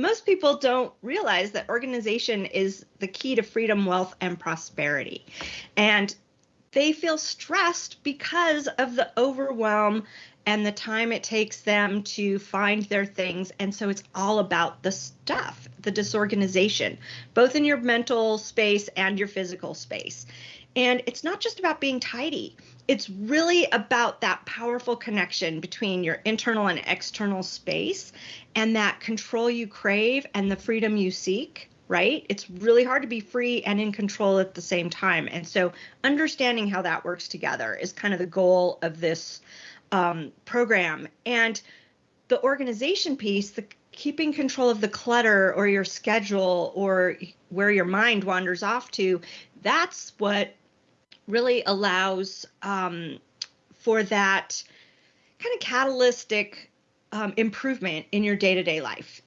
most people don't realize that organization is the key to freedom, wealth, and prosperity. And they feel stressed because of the overwhelm and the time it takes them to find their things. And so it's all about the stuff, the disorganization, both in your mental space and your physical space. And it's not just about being tidy. It's really about that powerful connection between your internal and external space and that control you crave and the freedom you seek right? It's really hard to be free and in control at the same time. And so understanding how that works together is kind of the goal of this um, program. And the organization piece, the keeping control of the clutter or your schedule or where your mind wanders off to, that's what really allows um, for that kind of catalytic um, improvement in your day-to-day life